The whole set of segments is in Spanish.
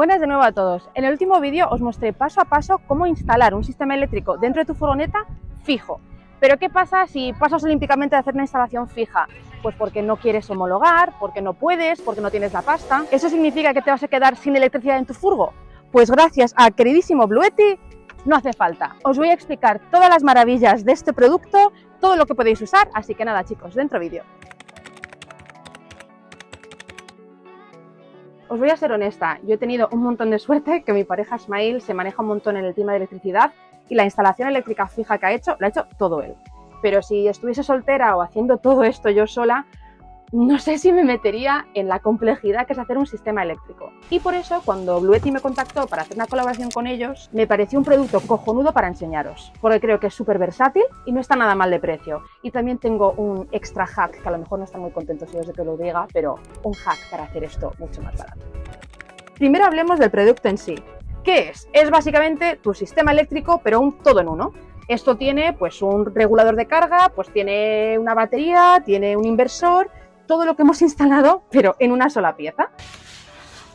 Buenas de nuevo a todos. En el último vídeo os mostré paso a paso cómo instalar un sistema eléctrico dentro de tu furgoneta fijo. Pero ¿qué pasa si pasas olímpicamente de hacer una instalación fija? Pues porque no quieres homologar, porque no puedes, porque no tienes la pasta. ¿Eso significa que te vas a quedar sin electricidad en tu furgo? Pues gracias al queridísimo Bluetti no hace falta. Os voy a explicar todas las maravillas de este producto, todo lo que podéis usar, así que nada chicos, dentro vídeo. Os voy a ser honesta, yo he tenido un montón de suerte que mi pareja Ismail se maneja un montón en el tema de electricidad y la instalación eléctrica fija que ha hecho, la ha hecho todo él. Pero si estuviese soltera o haciendo todo esto yo sola, no sé si me metería en la complejidad que es hacer un sistema eléctrico. Y por eso, cuando Bluetti me contactó para hacer una colaboración con ellos, me pareció un producto cojonudo para enseñaros, porque creo que es súper versátil y no está nada mal de precio. Y también tengo un extra hack, que a lo mejor no están muy contentos ellos de que lo diga, pero un hack para hacer esto mucho más barato. Primero hablemos del producto en sí. ¿Qué es? Es básicamente tu sistema eléctrico, pero un todo en uno. Esto tiene pues un regulador de carga, pues tiene una batería, tiene un inversor, todo lo que hemos instalado, pero en una sola pieza.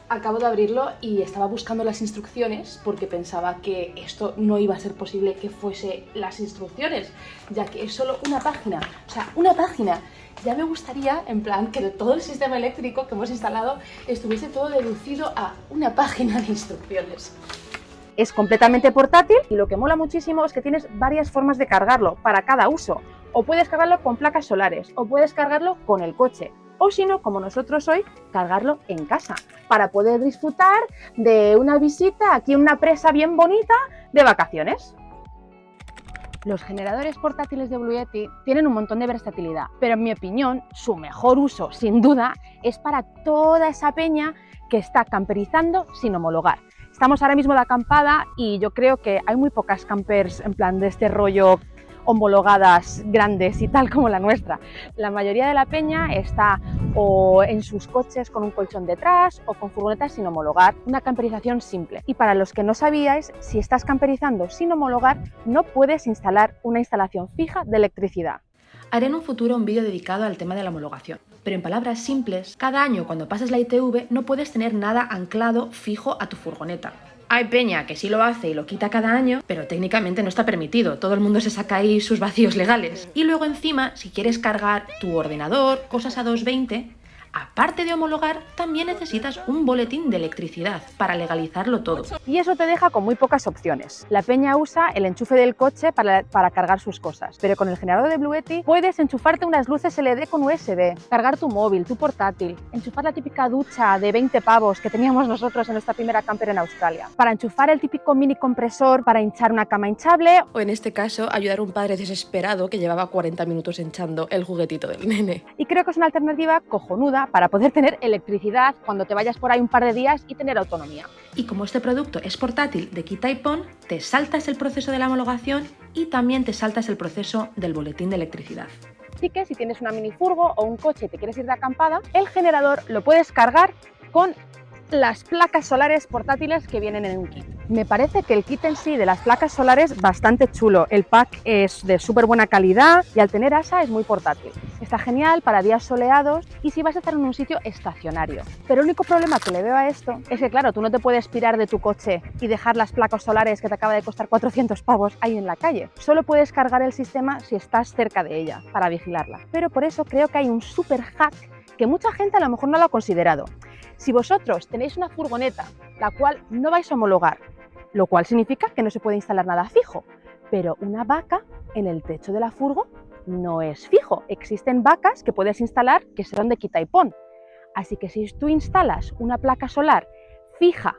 Acabo de abrirlo y estaba buscando las instrucciones porque pensaba que esto no iba a ser posible que fuese las instrucciones, ya que es solo una página, o sea, una página. Ya me gustaría, en plan, que todo el sistema eléctrico que hemos instalado estuviese todo deducido a una página de instrucciones. Es completamente portátil y lo que mola muchísimo es que tienes varias formas de cargarlo para cada uso. O puedes cargarlo con placas solares, o puedes cargarlo con el coche, o si no, como nosotros hoy, cargarlo en casa, para poder disfrutar de una visita aquí en una presa bien bonita de vacaciones. Los generadores portátiles de Blue Yeti tienen un montón de versatilidad, pero en mi opinión, su mejor uso, sin duda, es para toda esa peña que está camperizando sin homologar. Estamos ahora mismo de acampada y yo creo que hay muy pocas campers en plan de este rollo homologadas grandes y tal como la nuestra. La mayoría de la peña está o en sus coches con un colchón detrás o con furgonetas sin homologar, una camperización simple. Y para los que no sabíais, si estás camperizando sin homologar, no puedes instalar una instalación fija de electricidad. Haré en un futuro un vídeo dedicado al tema de la homologación, pero en palabras simples, cada año cuando pases la ITV no puedes tener nada anclado fijo a tu furgoneta. Hay peña que sí lo hace y lo quita cada año, pero técnicamente no está permitido. Todo el mundo se saca ahí sus vacíos legales. Y luego encima, si quieres cargar tu ordenador, cosas a 220, aparte de homologar, también necesitas un boletín de electricidad para legalizarlo todo. Y eso te deja con muy pocas opciones. La peña usa el enchufe del coche para, para cargar sus cosas, pero con el generador de Bluetti puedes enchufarte unas luces LED con USB, cargar tu móvil, tu portátil, enchufar la típica ducha de 20 pavos que teníamos nosotros en nuestra primera camper en Australia, para enchufar el típico mini compresor para hinchar una cama hinchable o en este caso ayudar a un padre desesperado que llevaba 40 minutos hinchando el juguetito del nene. Y creo que es una alternativa cojonuda para poder tener electricidad cuando te vayas por ahí un par de días y tener autonomía. Y como este producto es portátil de quita y pon, te saltas el proceso de la homologación y también te saltas el proceso del boletín de electricidad. Así que si tienes una minifurgo o un coche y te quieres ir de acampada, el generador lo puedes cargar con las placas solares portátiles que vienen en un kit. Me parece que el kit en sí de las placas solares es bastante chulo. El pack es de súper buena calidad y al tener asa es muy portátil. Está genial para días soleados y si vas a estar en un sitio estacionario. Pero el único problema que le veo a esto es que, claro, tú no te puedes pirar de tu coche y dejar las placas solares que te acaba de costar 400 pavos ahí en la calle. Solo puedes cargar el sistema si estás cerca de ella para vigilarla. Pero por eso creo que hay un super hack que mucha gente a lo mejor no lo ha considerado. Si vosotros tenéis una furgoneta la cual no vais a homologar, lo cual significa que no se puede instalar nada fijo, pero una vaca en el techo de la furgo no es fijo. Existen vacas que puedes instalar que serán de quita y pon. Así que si tú instalas una placa solar fija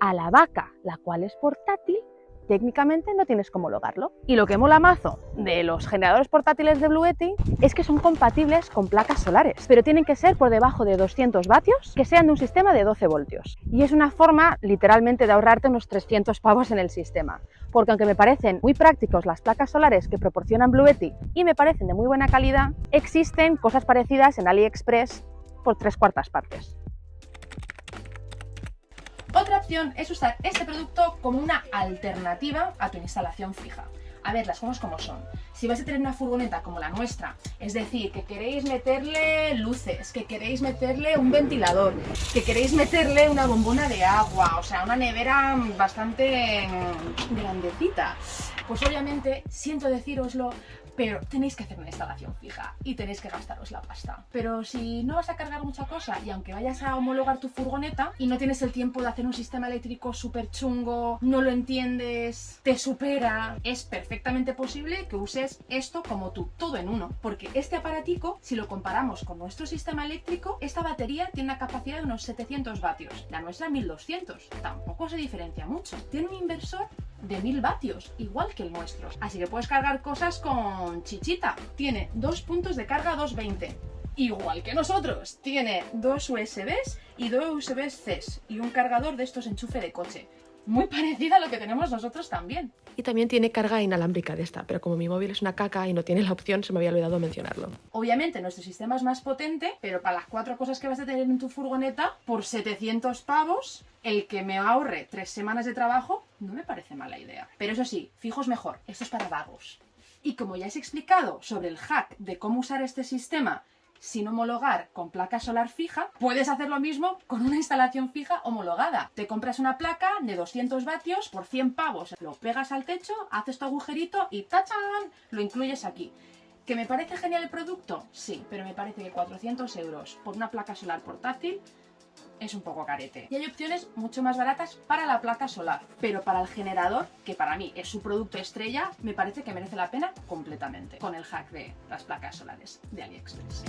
a la vaca, la cual es portátil, técnicamente no tienes cómo homologarlo. Y lo que mola mazo de los generadores portátiles de Bluetti es que son compatibles con placas solares, pero tienen que ser por debajo de 200 vatios, que sean de un sistema de 12 voltios. Y es una forma literalmente de ahorrarte unos 300 pavos en el sistema, porque aunque me parecen muy prácticos las placas solares que proporcionan Bluetti y me parecen de muy buena calidad, existen cosas parecidas en AliExpress por tres cuartas partes. Es usar este producto como una alternativa a tu instalación fija. A ver, las cosas como son. Si vais a tener una furgoneta como la nuestra, es decir, que queréis meterle luces, que queréis meterle un ventilador, que queréis meterle una bombona de agua, o sea, una nevera bastante grandecita, pues obviamente, siento decíroslo, pero tenéis que hacer una instalación fija y tenéis que gastaros la pasta. Pero si no vas a cargar mucha cosa y aunque vayas a homologar tu furgoneta y no tienes el tiempo de hacer un sistema eléctrico súper chungo, no lo entiendes, te supera, es perfectamente posible que uses esto como tú, todo en uno. Porque este aparatico, si lo comparamos con nuestro sistema eléctrico, esta batería tiene una capacidad de unos 700 vatios, la nuestra 1200. Tampoco se diferencia mucho. Tiene un inversor de 1000 vatios, igual que el nuestro. Así que puedes cargar cosas con chichita. Tiene dos puntos de carga 220. Igual que nosotros, tiene dos USBs y dos USB-C y un cargador de estos enchufe de coche muy parecida a lo que tenemos nosotros también. Y también tiene carga inalámbrica de esta, pero como mi móvil es una caca y no tiene la opción, se me había olvidado mencionarlo. Obviamente nuestro sistema es más potente, pero para las cuatro cosas que vas a tener en tu furgoneta, por 700 pavos, el que me ahorre tres semanas de trabajo, no me parece mala idea. Pero eso sí, fijos mejor, esto es para vagos. Y como ya os he explicado sobre el hack de cómo usar este sistema sin homologar con placa solar fija, puedes hacer lo mismo con una instalación fija homologada. Te compras una placa de 200 vatios por 100 pavos, lo pegas al techo, haces tu agujerito y ¡tachan! Lo incluyes aquí. ¿Que me parece genial el producto? Sí, pero me parece que 400 euros por una placa solar portátil es un poco carete. Y hay opciones mucho más baratas para la placa solar, pero para el generador, que para mí es su producto estrella, me parece que merece la pena completamente, con el hack de las placas solares de AliExpress.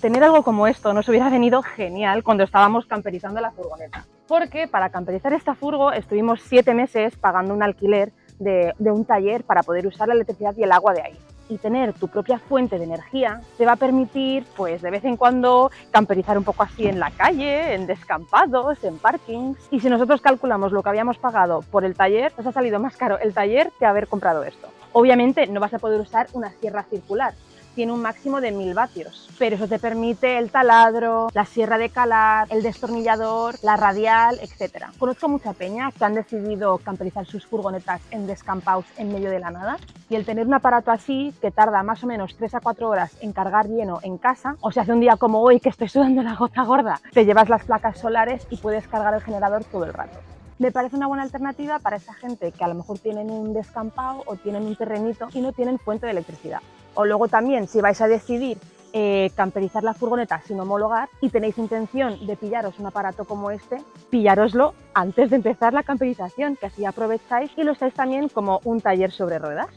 Tener algo como esto nos hubiera venido genial cuando estábamos camperizando la furgoneta. Porque para camperizar esta furgo estuvimos siete meses pagando un alquiler de, un taller para poder usar la electricidad y el agua de ahí y tener tu propia fuente de energía te va a permitir, pues de vez en cuando, camperizar un poco así en la calle, en descampados, en parkings. Y si nosotros calculamos lo que habíamos pagado por el taller, nos ha salido más caro el taller que haber comprado esto. Obviamente no vas a poder usar una sierra circular, tiene un máximo de 1000 vatios, pero eso te permite el taladro, la sierra de calar, el destornillador, la radial, etc. Conozco mucha peña que han decidido camperizar sus furgonetas en descampados en medio de la nada y el tener un aparato así que tarda más o menos 3 a 4 horas en cargar lleno en casa, o sea, hace un día como hoy que estoy sudando la gota gorda, te llevas las placas solares y puedes cargar el generador todo el rato me parece una buena alternativa para esa gente que a lo mejor tienen un descampado o tienen un terrenito y no tienen fuente de electricidad. O luego también, si vais a decidir eh, camperizar la furgoneta sin homologar y tenéis intención de pillaros un aparato como este, pillároslo antes de empezar la camperización, que así aprovecháis y lo usáis también como un taller sobre ruedas.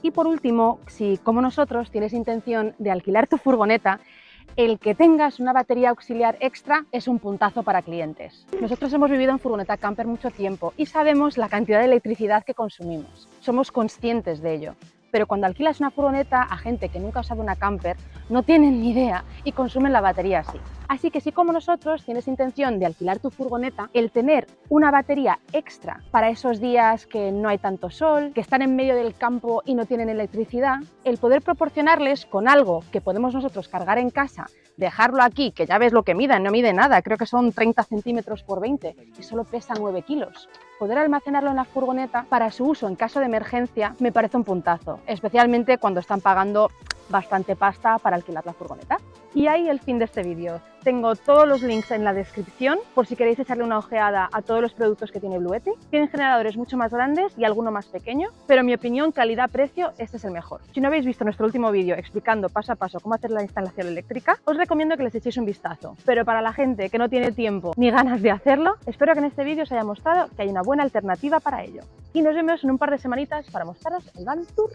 Y por último, si como nosotros tienes intención de alquilar tu furgoneta el que tengas una batería auxiliar extra es un puntazo para clientes. Nosotros hemos vivido en furgoneta camper mucho tiempo y sabemos la cantidad de electricidad que consumimos. Somos conscientes de ello pero cuando alquilas una furgoneta a gente que nunca ha usado una camper, no tienen ni idea y consumen la batería así. Así que si como nosotros tienes intención de alquilar tu furgoneta, el tener una batería extra para esos días que no hay tanto sol, que están en medio del campo y no tienen electricidad, el poder proporcionarles con algo que podemos nosotros cargar en casa, dejarlo aquí, que ya ves lo que mide, no mide nada, creo que son 30 centímetros por 20 y solo pesa 9 kilos poder almacenarlo en la furgoneta para su uso en caso de emergencia me parece un puntazo, especialmente cuando están pagando bastante pasta para alquilar la furgoneta. Y ahí el fin de este vídeo. Tengo todos los links en la descripción por si queréis echarle una ojeada a todos los productos que tiene Bluetti. Tienen generadores mucho más grandes y alguno más pequeño, pero en mi opinión, calidad-precio, este es el mejor. Si no habéis visto nuestro último vídeo explicando paso a paso cómo hacer la instalación eléctrica, os recomiendo que les echéis un vistazo. Pero para la gente que no tiene tiempo ni ganas de hacerlo, espero que en este vídeo os haya mostrado que hay una buena alternativa para ello. Y nos vemos en un par de semanitas para mostraros el Van Tour.